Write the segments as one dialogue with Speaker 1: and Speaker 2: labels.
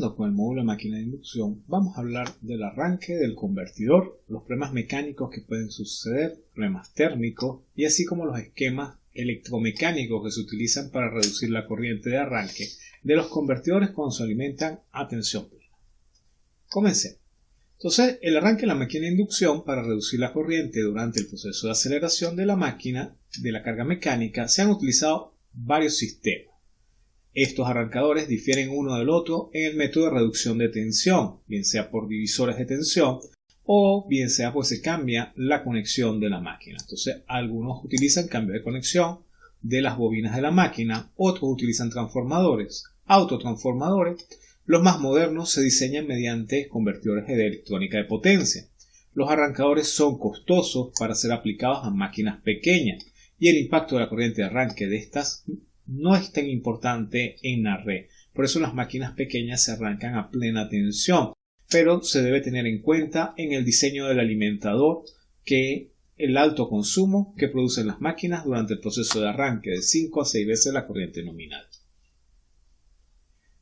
Speaker 1: Con el módulo de máquina de inducción, vamos a hablar del arranque del convertidor, los problemas mecánicos que pueden suceder, problemas térmicos y así como los esquemas electromecánicos que se utilizan para reducir la corriente de arranque de los convertidores cuando se alimentan a tensión plena. Comencemos. Entonces, el arranque de la máquina de inducción para reducir la corriente durante el proceso de aceleración de la máquina de la carga mecánica se han utilizado varios sistemas. Estos arrancadores difieren uno del otro en el método de reducción de tensión, bien sea por divisores de tensión o bien sea pues se cambia la conexión de la máquina. Entonces algunos utilizan cambio de conexión de las bobinas de la máquina, otros utilizan transformadores, autotransformadores. Los más modernos se diseñan mediante convertidores de electrónica de potencia. Los arrancadores son costosos para ser aplicados a máquinas pequeñas y el impacto de la corriente de arranque de estas no es tan importante en la red. Por eso las máquinas pequeñas se arrancan a plena tensión. Pero se debe tener en cuenta en el diseño del alimentador que el alto consumo que producen las máquinas durante el proceso de arranque de 5 a 6 veces la corriente nominal.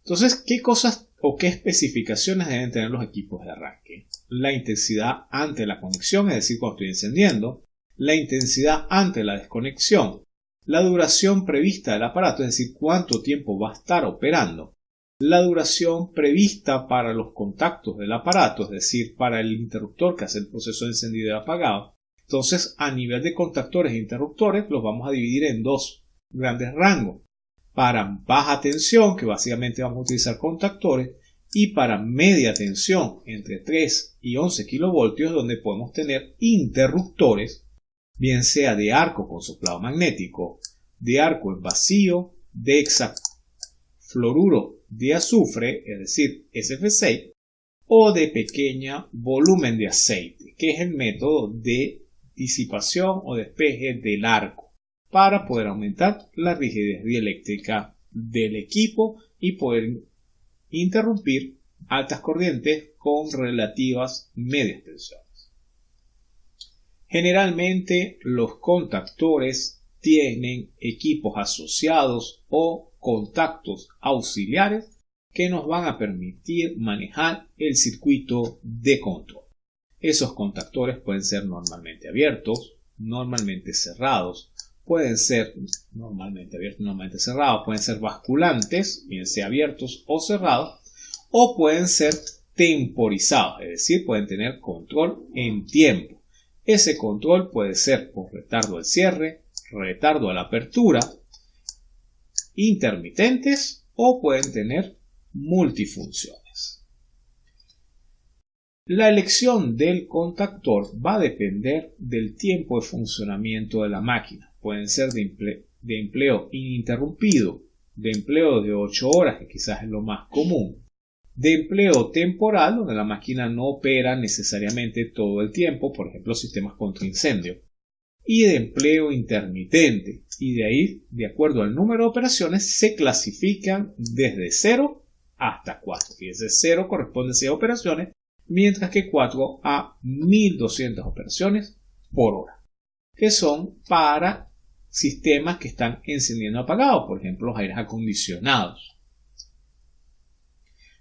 Speaker 1: Entonces, ¿qué cosas o qué especificaciones deben tener los equipos de arranque? La intensidad ante la conexión, es decir, cuando estoy encendiendo, la intensidad ante la desconexión, la duración prevista del aparato, es decir, cuánto tiempo va a estar operando, la duración prevista para los contactos del aparato, es decir, para el interruptor que hace el proceso de encendido y apagado. Entonces, a nivel de contactores e interruptores, los vamos a dividir en dos grandes rangos. Para baja tensión, que básicamente vamos a utilizar contactores, y para media tensión, entre 3 y 11 kilovoltios, donde podemos tener interruptores bien sea de arco con soplado magnético, de arco en vacío, de hexafluoruro de azufre, es decir, SF6, o de pequeña volumen de aceite, que es el método de disipación o despeje del arco, para poder aumentar la rigidez dieléctrica del equipo y poder interrumpir altas corrientes con relativas medias tensiones. Generalmente los contactores tienen equipos asociados o contactos auxiliares que nos van a permitir manejar el circuito de control. Esos contactores pueden ser normalmente abiertos, normalmente cerrados, pueden ser normalmente abiertos, normalmente cerrados, pueden ser basculantes, bien sea abiertos o cerrados, o pueden ser temporizados, es decir, pueden tener control en tiempo. Ese control puede ser por retardo al cierre, retardo a la apertura, intermitentes o pueden tener multifunciones. La elección del contactor va a depender del tiempo de funcionamiento de la máquina. Pueden ser de, empleo ininterrumpido, de empleo de 8 horas, que quizás es lo más común, de empleo temporal, donde la máquina no opera necesariamente todo el tiempo, por ejemplo, sistemas contra incendio, y de empleo intermitente, y de ahí, de acuerdo al número de operaciones, se clasifican desde 0 hasta 4. Fíjense, 0 corresponde a 6 operaciones, mientras que 4 a 1200 operaciones por hora, que son para sistemas que están encendiendo apagados, por ejemplo, los aires acondicionados.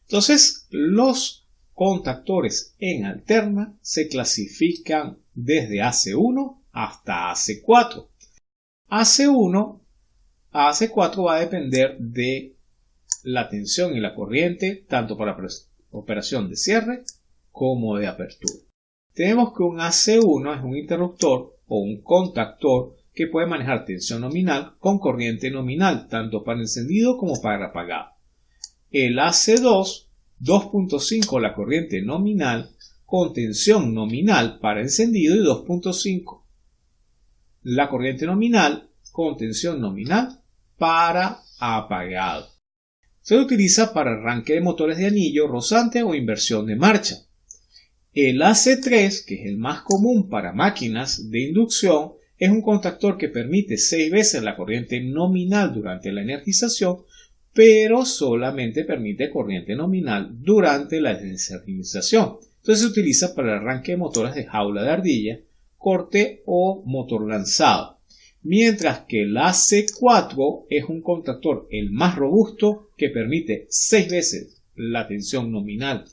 Speaker 1: Entonces, los contactores en alterna se clasifican desde AC1 hasta AC4. AC1 a AC4 va a depender de la tensión y la corriente, tanto para operación de cierre como de apertura. Tenemos que un AC1 es un interruptor o un contactor que puede manejar tensión nominal con corriente nominal, tanto para encendido como para apagado el AC2 2.5 la corriente nominal con tensión nominal para encendido y 2.5 la corriente nominal con tensión nominal para apagado. Se utiliza para arranque de motores de anillo, rozante o inversión de marcha. El AC3, que es el más común para máquinas de inducción, es un contactor que permite 6 veces la corriente nominal durante la energización pero solamente permite corriente nominal durante la desensibilización. Entonces se utiliza para el arranque de motores de jaula de ardilla, corte o motor lanzado. Mientras que el AC4 es un contactor el más robusto que permite 6 veces la tensión nominal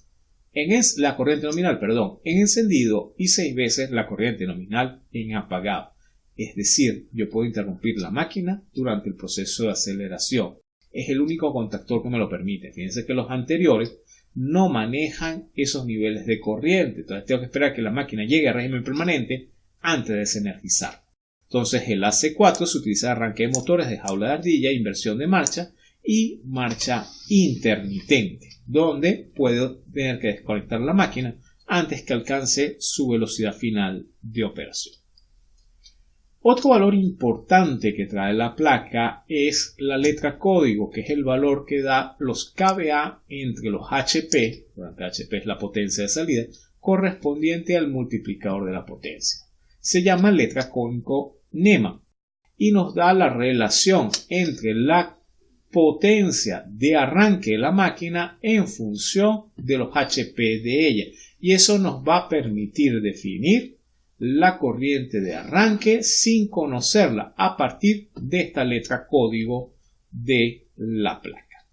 Speaker 1: en es, la corriente nominal, perdón, en encendido y seis veces la corriente nominal en apagado. Es decir, yo puedo interrumpir la máquina durante el proceso de aceleración. Es el único contactor que me lo permite. Fíjense que los anteriores no manejan esos niveles de corriente. Entonces tengo que esperar que la máquina llegue a régimen permanente antes de desenergizar. Entonces el AC4 se utiliza arranque de motores de jaula de ardilla, inversión de marcha y marcha intermitente, donde puedo tener que desconectar la máquina antes que alcance su velocidad final de operación. Otro valor importante que trae la placa es la letra código, que es el valor que da los KVA entre los HP, durante HP es la potencia de salida, correspondiente al multiplicador de la potencia. Se llama letra código NEMA y nos da la relación entre la potencia de arranque de la máquina en función de los HP de ella y eso nos va a permitir definir la corriente de arranque sin conocerla a partir de esta letra código de la placa.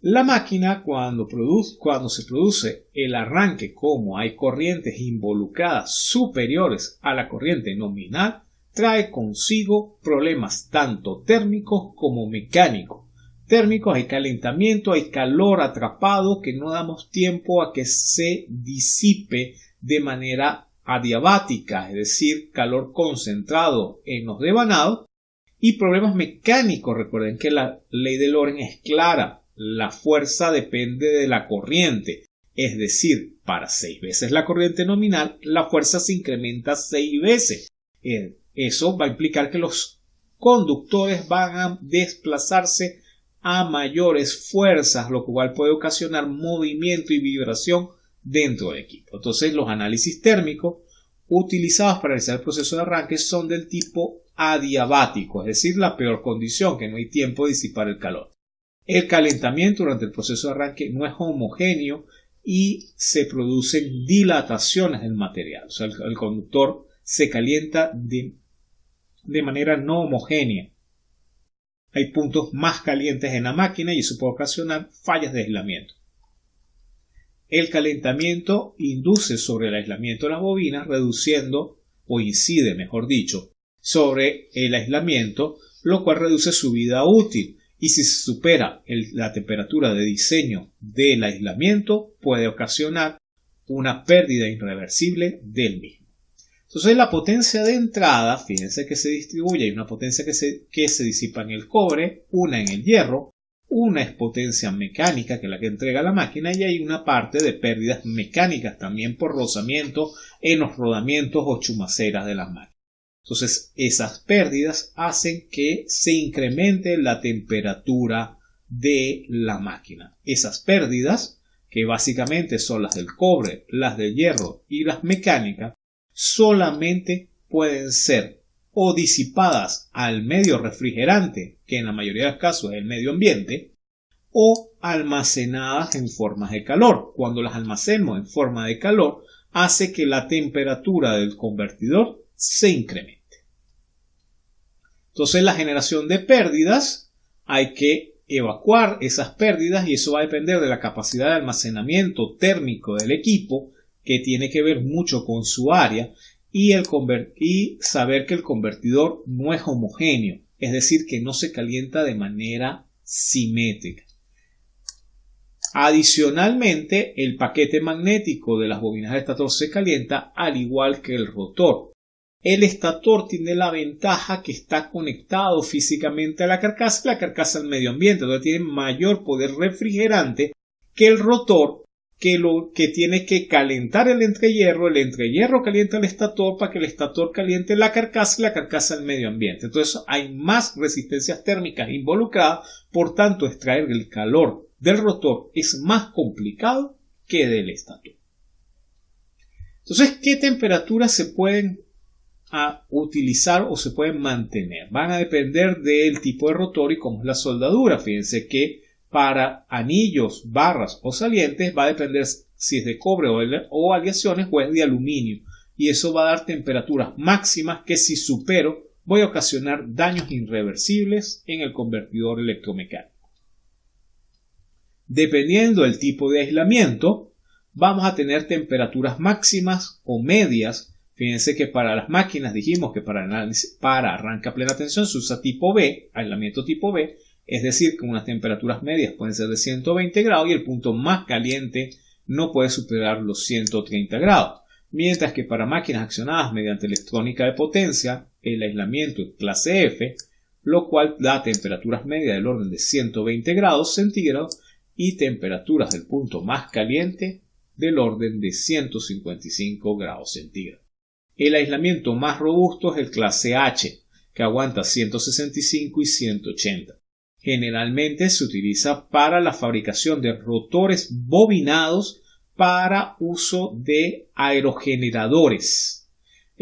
Speaker 1: La máquina cuando, produce, cuando se produce el arranque como hay corrientes involucradas superiores a la corriente nominal trae consigo problemas tanto térmicos como mecánicos. Térmicos hay calentamiento, hay calor atrapado que no damos tiempo a que se disipe de manera adiabática, es decir, calor concentrado en los devanados, y problemas mecánicos. Recuerden que la ley de Loren es clara, la fuerza depende de la corriente, es decir, para seis veces la corriente nominal, la fuerza se incrementa seis veces. Eh, eso va a implicar que los conductores van a desplazarse a mayores fuerzas, lo cual puede ocasionar movimiento y vibración dentro del equipo. Entonces los análisis térmicos utilizados para realizar el proceso de arranque son del tipo adiabático, es decir, la peor condición, que no hay tiempo de disipar el calor. El calentamiento durante el proceso de arranque no es homogéneo y se producen dilataciones del material. O sea, el, conductor se calienta de, de manera no homogénea. Hay puntos más calientes en la máquina y eso puede ocasionar fallas de aislamiento. El calentamiento induce sobre el aislamiento de las bobinas, reduciendo, o incide, mejor dicho, sobre el aislamiento, lo cual reduce su vida útil. Y si se supera la temperatura de diseño del aislamiento, puede ocasionar una pérdida irreversible del mismo. Entonces la potencia de entrada, fíjense que se distribuye, hay una potencia que se, que se disipa en el cobre, una en el hierro, una es potencia mecánica, que es la que entrega la máquina, y hay una parte de pérdidas mecánicas también por rozamiento en los rodamientos o chumaceras de las máquinas. Entonces, esas pérdidas hacen que se incremente la temperatura de la máquina. Esas pérdidas, que básicamente son las del cobre, las del hierro y las mecánicas, solamente pueden ser o disipadas al medio refrigerante, que en la mayoría de los casos es el medio ambiente, o almacenadas en formas de calor. Cuando las almacenamos en forma de calor, hace que la temperatura del convertidor se incremente. Entonces, la generación de pérdidas hay que evacuar esas pérdidas y eso va a depender de la capacidad de almacenamiento térmico del equipo, que tiene que ver mucho con su área y, el saber que el convertidor no es homogéneo, es decir, que no se calienta de manera simétrica. Adicionalmente, el paquete magnético de las bobinas de estator se calienta al igual que el rotor. El estator tiene la ventaja que está conectado físicamente a la carcasa y la carcasa al medio ambiente, donde tiene mayor poder refrigerante que el rotor que, lo, que tiene que calentar el entrehierro, el entrehierro calienta el estator para que el estator caliente la carcasa y la carcasa el medio ambiente. Entonces hay más resistencias térmicas involucradas, por tanto extraer el calor del rotor es más complicado que del estator. Entonces, ¿qué temperaturas se pueden utilizar o se pueden mantener? Van a depender del tipo de rotor y cómo es la soldadura. Fíjense que para anillos, barras o salientes va a depender si es de cobre o, aleaciones o es de aluminio y eso va a dar temperaturas máximas que si supero voy a ocasionar daños irreversibles en el convertidor electromecánico. Dependiendo del tipo de aislamiento, vamos a tener temperaturas máximas o medias. Fíjense que para las máquinas dijimos que para, para arranque a plena tensión se usa tipo B, aislamiento tipo B, es decir, que unas temperaturas medias pueden ser de 120 grados y el punto más caliente no puede superar los 130 grados. Mientras que para máquinas accionadas mediante electrónica de potencia, el aislamiento es clase F, lo cual da temperaturas medias del orden de 120 grados centígrados y temperaturas del punto más caliente del orden de 155 grados centígrados. El aislamiento más robusto es el clase H, que aguanta 165 y 180. Generalmente se utiliza para la fabricación de rotores bobinados para uso de aerogeneradores.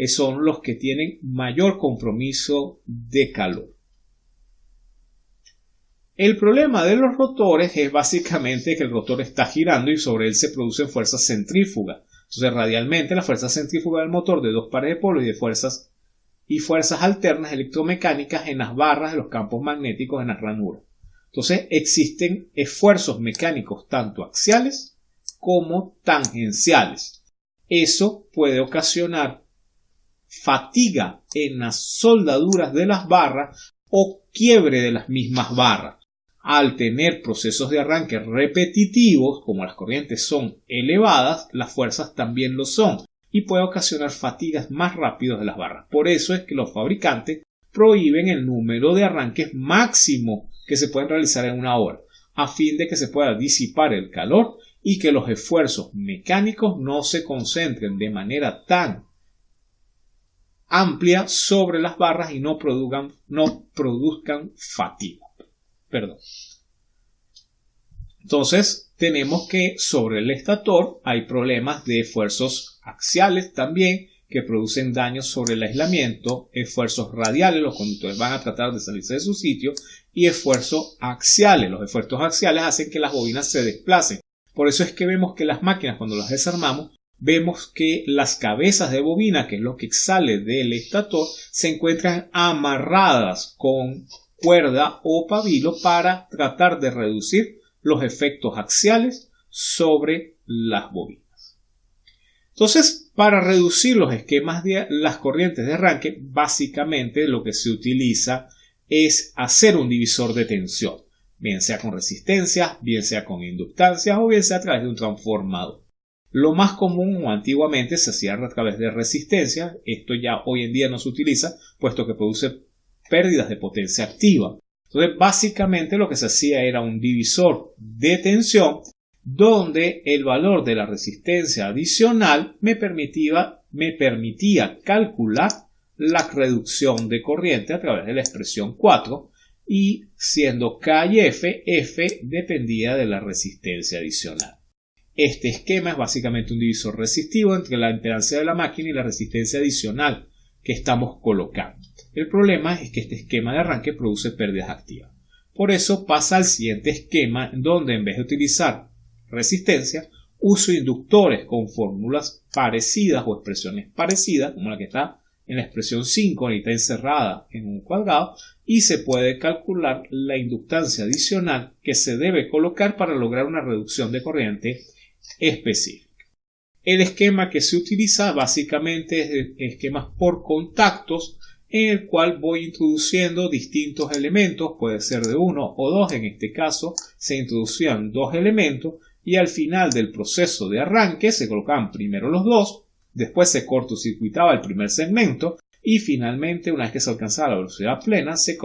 Speaker 1: Son los que tienen mayor compromiso de calor. El problema de los rotores es básicamente que el rotor está girando y sobre él se producen fuerzas centrífugas. Entonces, radialmente, la fuerza centrífuga del motor de dos pares de polos y de fuerzas y fuerzas alternas electromecánicas en las barras de los campos magnéticos en las ranuras. Entonces, existen esfuerzos mecánicos tanto axiales como tangenciales. Eso puede ocasionar fatiga en las soldaduras de las barras o quiebre de las mismas barras. Al tener procesos de arranque repetitivos, como las corrientes son elevadas, las fuerzas también lo son y puede ocasionar fatigas más rápidas de las barras. Por eso es que los fabricantes prohíben el número de arranques máximo que se pueden realizar en una hora, a fin de que se pueda disipar el calor y que los esfuerzos mecánicos no se concentren de manera tan amplia sobre las barras y no produzcan, no produzcan fatiga. Perdón. Entonces, tenemos que sobre el estator hay problemas de esfuerzos axiales también que producen daños sobre el aislamiento, esfuerzos radiales, los conductores van a tratar de salirse de su sitio, y esfuerzos axiales. Los esfuerzos axiales hacen que las bobinas se desplacen. Por eso es que vemos que las máquinas, cuando las desarmamos, vemos que las cabezas de bobina, que es lo que sale del estator, se encuentran amarradas con cuerda o pabilo para tratar de reducir los efectos axiales sobre las bobinas. Entonces, para reducir los esquemas de las corrientes de arranque, básicamente lo que se utiliza es hacer un divisor de tensión, bien sea con resistencia, bien sea con inductancias o bien sea a través de un transformador. Lo más común o antiguamente se hacía a través de resistencia, esto ya hoy en día no se utiliza, puesto que produce pérdidas de potencia activa. Entonces, básicamente lo que se hacía era un divisor de tensión donde el valor de la resistencia adicional me permitía, calcular la reducción de corriente a través de la expresión 4 y siendo K y F, F dependía de la resistencia adicional. Este esquema es básicamente un divisor resistivo entre la impedancia de la máquina y la resistencia adicional que estamos colocando. El problema es que este esquema de arranque produce pérdidas activas. Por eso pasa al siguiente esquema donde en vez de utilizar resistencia, uso inductores con fórmulas parecidas o expresiones parecidas, como la que está en la expresión 5, ahorita encerrada en un cuadrado, y se puede calcular la inductancia adicional que se debe colocar para lograr una reducción de corriente específica. El esquema que se utiliza básicamente es esquemas por contactos en el cual voy introduciendo distintos elementos, puede ser de uno o dos, en este caso se introducían dos elementos y al final del proceso de arranque se colocaban primero los dos, después se cortocircuitaba el primer segmento y finalmente una vez que se alcanzaba la velocidad plena se,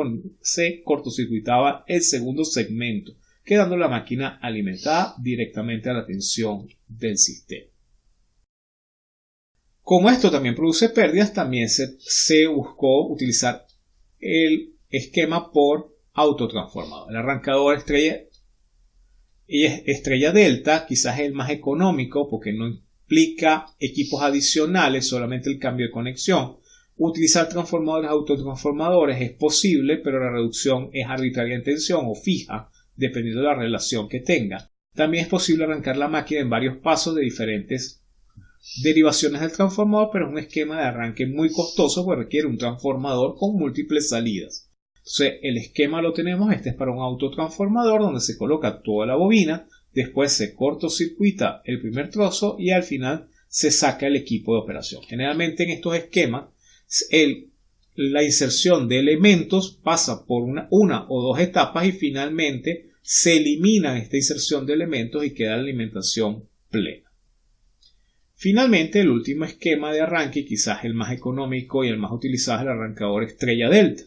Speaker 1: cortocircuitaba el segundo segmento, quedando la máquina alimentada directamente a la tensión del sistema. Como esto también produce pérdidas, también se, buscó utilizar el esquema por autotransformador. El arrancador estrella, estrella delta quizás es el más económico porque no implica equipos adicionales, solamente el cambio de conexión. Utilizar transformadores autotransformadores es posible, pero la reducción es arbitraria en tensión o fija, dependiendo de la relación que tenga. También es posible arrancar la máquina en varios pasos de diferentes derivaciones del transformador, pero es un esquema de arranque muy costoso porque requiere un transformador con múltiples salidas. El esquema lo tenemos, este es para un autotransformador donde se coloca toda la bobina, después se cortocircuita el primer trozo y al final se saca el equipo de operación. Generalmente en estos esquemas, la inserción de elementos pasa por una, una o dos etapas y finalmente se elimina esta inserción de elementos y queda la alimentación plena. Finalmente, el último esquema de arranque, quizás el más económico y el más utilizado, es el arrancador estrella delta.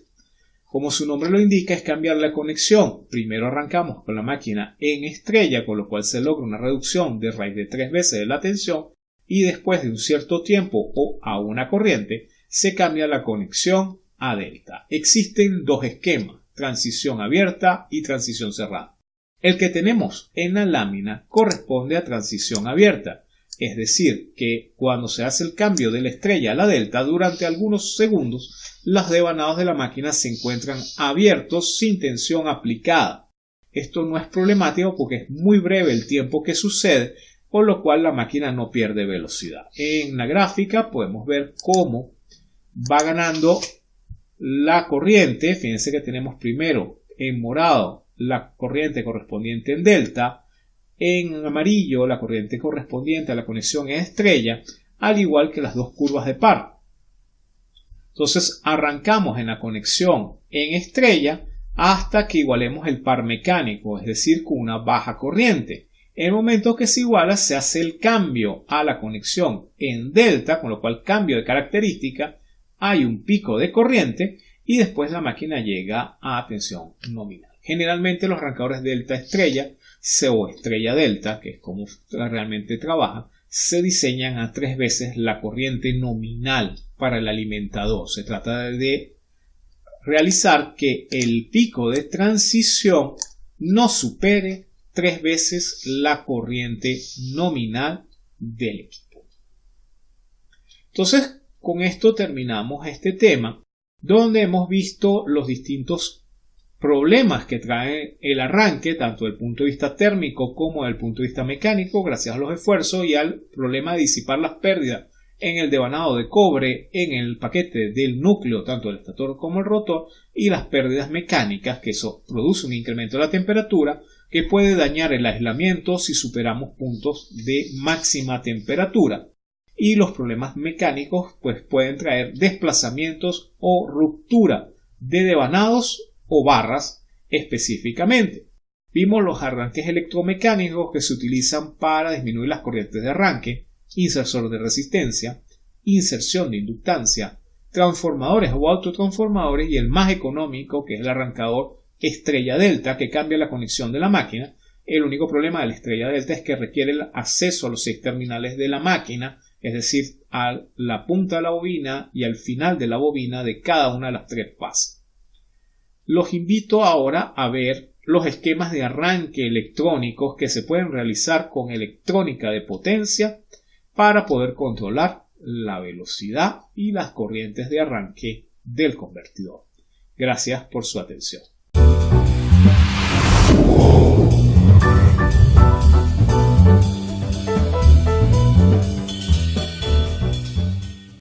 Speaker 1: Como su nombre lo indica, es cambiar la conexión. Primero arrancamos con la máquina en estrella, con lo cual se logra una reducción de raíz de tres veces de la tensión, y después de un cierto tiempo o a una corriente, se cambia la conexión a delta. Existen dos esquemas, transición abierta y transición cerrada. El que tenemos en la lámina corresponde a transición abierta, es decir, que cuando se hace el cambio de la estrella a la delta durante algunos segundos, los devanados de la máquina se encuentran abiertos sin tensión aplicada. Esto no es problemático porque es muy breve el tiempo que sucede, por lo cual la máquina no pierde velocidad. En la gráfica podemos ver cómo va ganando la corriente. Fíjense que tenemos primero en morado la corriente correspondiente en delta, en amarillo la corriente correspondiente a la conexión en estrella, al igual que las dos curvas de par. Entonces arrancamos en la conexión en estrella hasta que igualemos el par mecánico, es decir, con una baja corriente. En el momento que se iguala se hace el cambio a la conexión en delta, con lo cual cambio de característica, hay un pico de corriente y después la máquina llega a tensión nominal. Generalmente los arrancadores delta estrella o estrella delta, que es como realmente trabaja, se diseñan a tres veces la corriente nominal para el alimentador. Se trata de realizar que el pico de transición no supere tres veces la corriente nominal del equipo. Entonces, con esto terminamos este tema, donde hemos visto los distintos problemas que trae el arranque, tanto desde el punto de vista térmico como desde el punto de vista mecánico, gracias a los esfuerzos y al problema de disipar las pérdidas en el devanado de cobre en el paquete del núcleo, tanto el estator como el rotor, y las pérdidas mecánicas, que eso produce un incremento de la temperatura que puede dañar el aislamiento si superamos puntos de máxima temperatura. Y los problemas mecánicos pues pueden traer desplazamientos o ruptura de devanados o barras específicamente. Vimos los arranques electromecánicos que se utilizan para disminuir las corrientes de arranque, insersor de resistencia, inserción de inductancia, transformadores o autotransformadores y el más económico que es el arrancador estrella delta que cambia la conexión de la máquina. El único problema de la estrella delta es que requiere el acceso a los seis terminales de la máquina, es decir, a la punta de la bobina y al final de la bobina de cada una de las tres fases. Los invito ahora a ver los esquemas de arranque electrónicos que se pueden realizar con electrónica de potencia para poder controlar la velocidad y las corrientes de arranque del convertidor. Gracias por su atención.